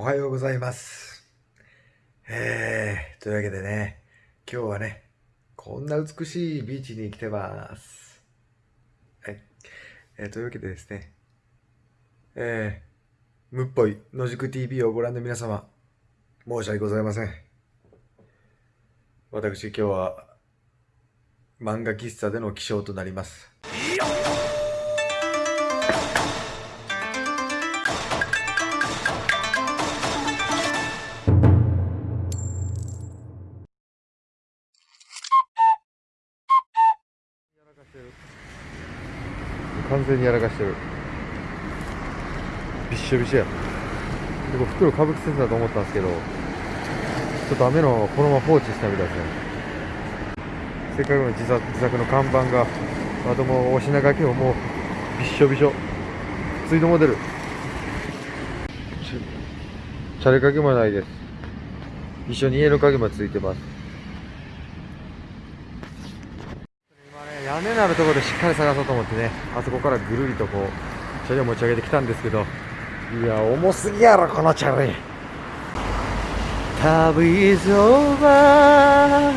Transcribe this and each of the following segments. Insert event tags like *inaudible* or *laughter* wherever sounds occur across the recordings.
おはようございます。えー、というわけでね、今日はね、こんな美しいビーチに来てます。はい。えーというわけでですね、えー、むっぽい野宿 TV をご覧の皆様、申し訳ございません。私今日は、漫画喫茶での起床となります。完全にやらかしてる。びっしょびしょや。でこれ袋かぶきつつだと思ったんですけどちょっと雨のこのまま放置したみたいですねせっかくの自作自作の看板があともお品書きももうびっしょびしょ。ツイードモデル。チャレ鍵もないです。一緒に家の鍵もついてます今ね屋根のあるところでしっかり探そうと思ってねあそこからぐるりとこうチャリを持ち上げてきたんですけどいや重すぎやろこのチャリ。旅 is over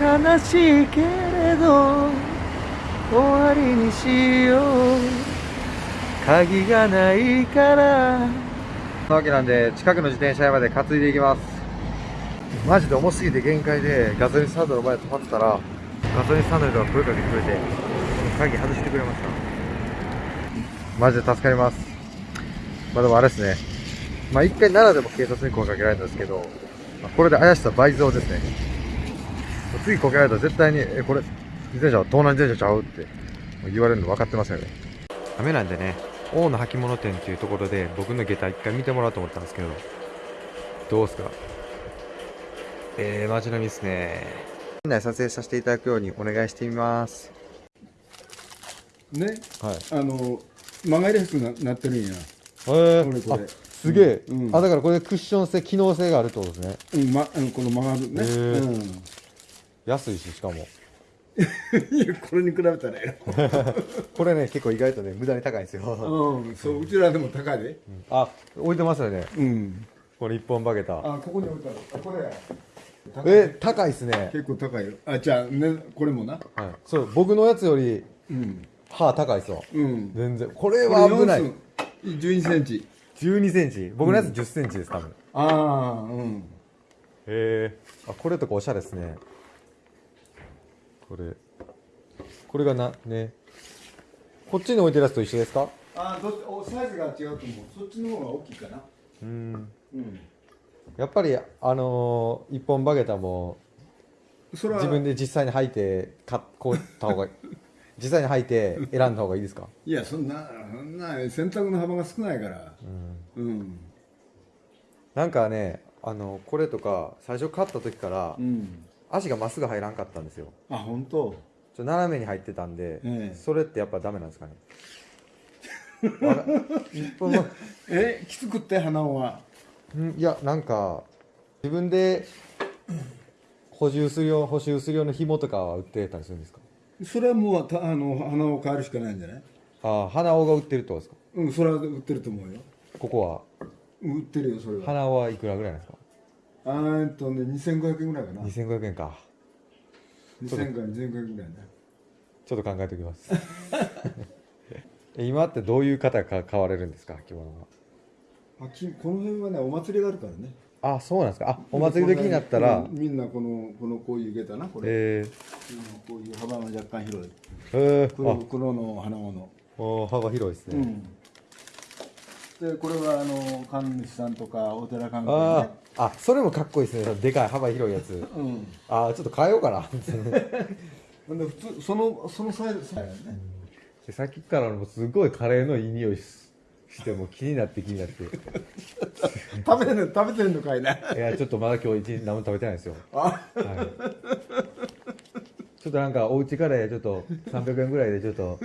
悲しいけれど終わりにしよう。鍵がないから。そわけなんで近くの自転車屋まで担いでいきます。マジで重すぎて限界でガソリンスタンドの前で止まってたらガソリンスタンドの人が声かけてくれて鍵外してくれました。マジで助かります。まあでもあれですね。まあ一回奈良でも警察に声かけられたんですけど、まあこれで怪しさ倍増ですね。次こけられたら絶対に、え、これ、自転車は盗難自転車ちゃうって言われるの分かってますよね。雨なんでね、大野履物店っていうところで僕の下駄一回見てもらおうと思ったんですけど、どうすか？えー、街並みですね。店内撮影させてい。ただくようにお願いしてみます。ね、はい。あの曲がりやすくななってるんや、えー。すげえ、うん。あ、だからこれクッション性、機能性があるってことですね。うんま、この曲がる。ね、へー。うん、安いし、しかも。*laughs* これに比べたらや *laughs* これね、結構意外とね、無駄に高いんですよ。ろ、うん、そううちらでも高いで、あ、置いてますよね。うん、これ一本バゲタ。あここに置いたらこれえ、高いっすね。結構高いよあじゃあねこれもなはい。そう、僕のやつよりうん歯高いっすわ。うん全然。これは危ない。1 2センチ12センチ。僕のやつ10センチです、多分。へああうんえ。あ、これとかおしゃれですね。これ。これがな、ね。こっちに置いてるやつと一緒ですか？あどおサイズが違うと思うそっちの方が大きいかなうん。うんやっぱり、あのー、一本バゲタも、それは自分で実際に履いて、かこうった方が、*laughs* 実際に履いて選んだ方がいいですか？いやそんなそんな選択の幅が少ないから。うん。うん。なんかね、あの、これとか、最初買った時からう、ん。足がまっすぐ入らんかったんですよ。あ本当？ちょ斜めに入ってたんで、ええ。それってやっぱダメなんですかね？*laughs* えきつくって鼻緒は？んいやなんか自分で補充する用補修する用の紐とかは売ってたりするんですか？それはもうたあの鼻を変えるしかないんじゃない？ああ鼻緒が売ってるってことですか？うんそれは売ってると思うよ。ここは？売ってるよそれは。鼻緒はいくらぐらいなんですか？あーえっとね2500円ぐらいかな。2500円か。2000から2500円ぐらいね。ちょっと考えておきます。*laughs* え今ってどういう方が買われるんですか着物は？あきこの辺はねお祭りがあるからね。あそうなんですか。あお祭り時になったら。うんみんなこのこのこういう下駄なこれ、えこういう幅が若干広い。ー、えー、黒あ。黒の鼻緒のおー幅広いですね、うん。でこれはあの神主さんとかお寺関係あねー。あそれもかっこいいですね。でかい幅広いやつ。うん。あーちょっと変えようかな。*laughs* で普通そのそのサイズね。でさっきからもすごいカレーのいい匂いししてもう気になって気になって。い食べてんの食べてんのかいな。やちょっとまだ今日一日何も食べてないんですよ、あ。はい、ちょっとなんかおうちカレーちょっと300円ぐらいでちょっっと。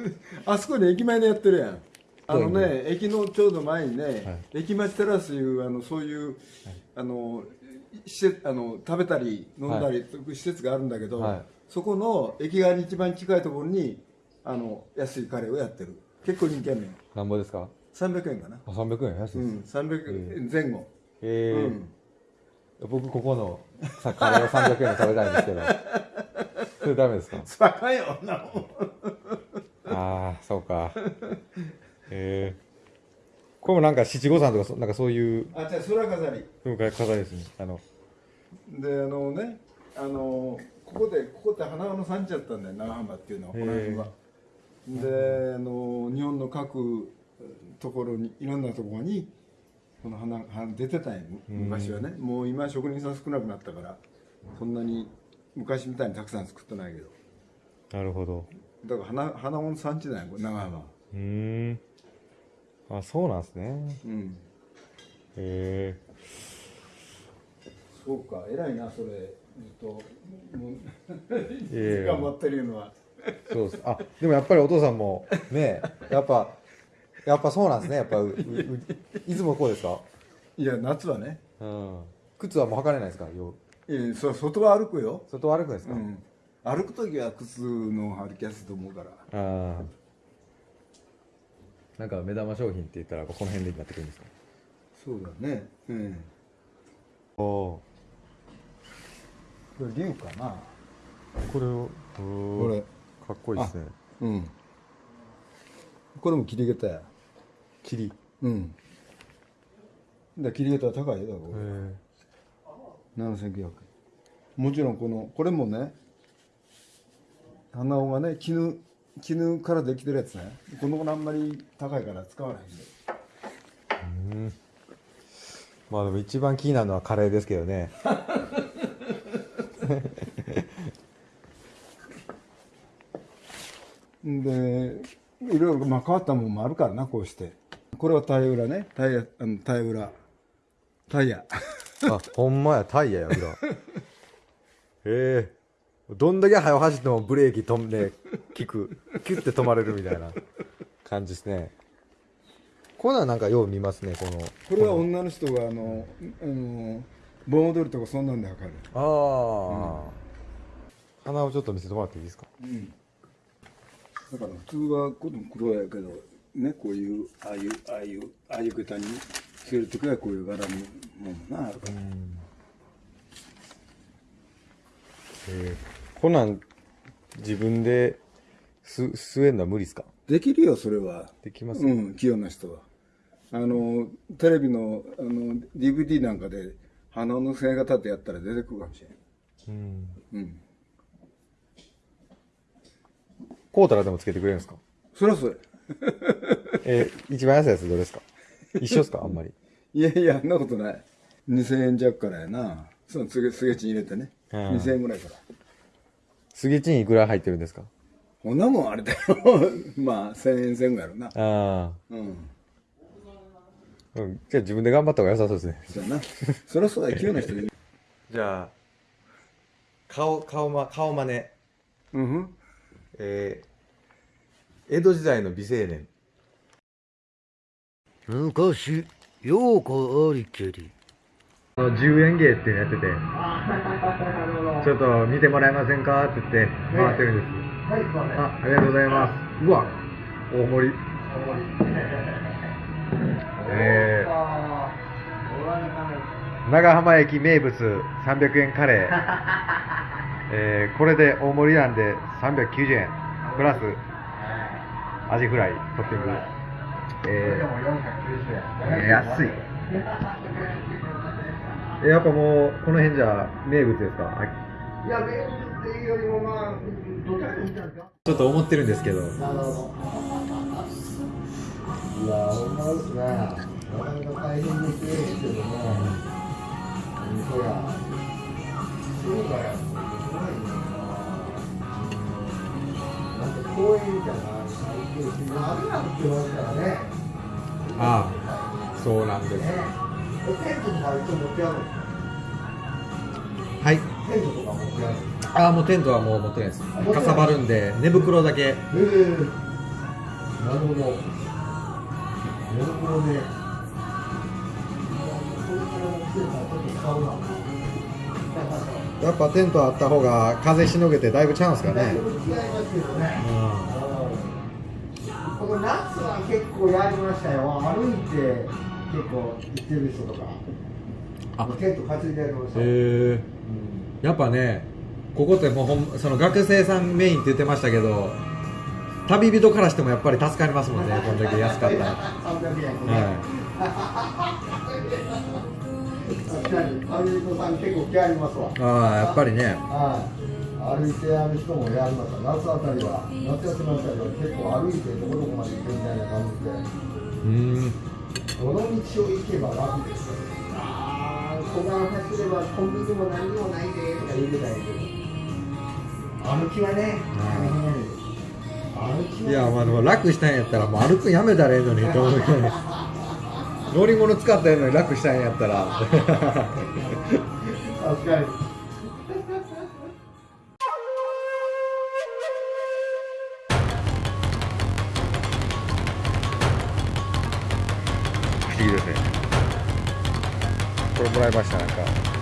あそこに駅前でやってるやん。あのね駅のちょうど前にね、はい。駅町テラスいうあのそういう、あの施設あの食べたり飲んだりとい。う施設があるんだけど、はい。そこの駅側に一番近いところにあの安いカレーをやってる。結構人気あるのよなんぼですか？300円かな。あ300円？安いうんです、300円前後。えーうん。僕ここのさカレーを300円で食べたいんですけど。*laughs* それダメですか？高いよなも。んああそうか。えー、これもなんか七五三とかそなんかそういうあじゃあ空飾り。風化飾りですね。あのであのねあのここでここって花の産地だったんだよ長浜っていうのはこの辺は。であの日本の各ところにいろんなところにこの花花出てたんよ昔はね。もう今は職人さん少なくなったからそんなに昔みたいにたくさん作ってないけど。なるほど。だから花花の産地だよこれ長浜は。うーん。あそうなんですね。うん。へえ。そうか。偉いなそれ。ずっと。頑張 *laughs* ってるのは。そうです。あでもやっぱりお父さんもねやっぱやっぱそうなんですね。やっぱううういつもこうですか？いや夏はね。うん。靴はもう履かれないですか？よいやそ外は歩くよ。外を歩くんですか、うん、歩く時は靴の歩きやすいと思うから。ああなんか目玉商品って言ったらこの辺でなってくるんですか？そうだね。うんおおこれ竜かな？これを？これ。かっこいいですね。うん。これも切り下駄や霧へうん。だ切り下駄は高いよだからこえれ7900円もちろんこのこれもね鼻緒がね絹絹からできてるやつね。この子あんまり高いから使わないんでまあでも一番気になるのはカレーですけどね。*laughs* でいろいろまあ変わったもんもあるからなこうしてこれはタイ裏ね。タイヤあのタイ裏。タイヤ。あほんまや。タイヤや裏。へえ。どんだけ速走ってもブレーキ飛んで効く。キュッて止まれるみたいな感じですね。こんなんなんかよう見ますねこの。これは女の人があのあの盆踊りとかそんなんで測る。ああ、鼻をちょっと見せてもらっていいですか？うん。だから普通はこの黒やけどねこういうああいうああいうああいう下駄につけるときはこういう柄のものなあるから。えー、こんなん自分です吸えるのは無理ですか？できるよそれは。できます、うん器用な人は。あのテレビのあの DVD なんかで鼻の線が立ってやったら出てくるかもしれん。うん。うん。こうたらでもつけてくれるんですか？そりゃそうや *laughs* えー、一番安いやつどれですか？一緒ですか？あんまり *laughs* いやいや、そんなことない。2000円弱からやな。そのすげ、すげちん入れてね。うん2000円ぐらいから。スゲチンいくら入ってるんですか？こんなもんあれだよ。*laughs* まあ、1000円前後やろな。あうん。あ、うん、じゃあ自分で頑張った方が良さそうですねそうやな。そりゃそうだよ、器用な人に。じゃあ顔顔ま顔真似うんふん。えー、江戸時代の美青年。昔、ようこありけり。あの10円芸っていうのやってて。ちょっと見てもらえませんかって言って回ってるんです。あありがとうございます。うわ大盛り。えー、長浜駅名物300円カレー、*laughs* えー、これで大盛りなんで390円。プラスアジフライトッピングえー、えー安いえやっぱもうこの辺じゃ名物ですか？いや、名物っていうよりも、まあ、どちらかといったんですか。ちょっと思ってるんですけどなるほど。いや、ほんまですね。なかなか大変ですけども。そりゃ。そうだよ。ああそうなんですね。テントとか一応持ってあるんです。はいテントとか持ってあ。あもうテントはもう持ってないですかさばるんで寝袋だけええなるほど。寝袋で。やっぱテントあった方が風しのげてだいぶちゃうんすかねだいぶ違いますけどね。この夏は結構やりましたよ。歩いて結構行ってる人とか。あ。テント担いでやりました。よ、へえうん。やっぱねここってもうほんその学生さんメインって言ってましたけど旅人からしてもやっぱり助かりますもんねこんだけ安かったら、*laughs* は300円ね、確かに旅人さん結構気ありますわ。い、ああやっぱりね。はい歩いてやる人もやります夏あたりは夏休みあたりは結構歩いてどこどこまで行くみたいな感じで。うん。どの道を行けば楽ですよああ小川走ればコンビニも何にもないでとか言ってたんやけど歩きはね歩きはいやまあでも楽したんやったらもう歩くんやめたらええのにと思うけど *laughs* 乗り物使ったらええのに楽したんやったら。確かに不思議ですねこれもらいましたなんか。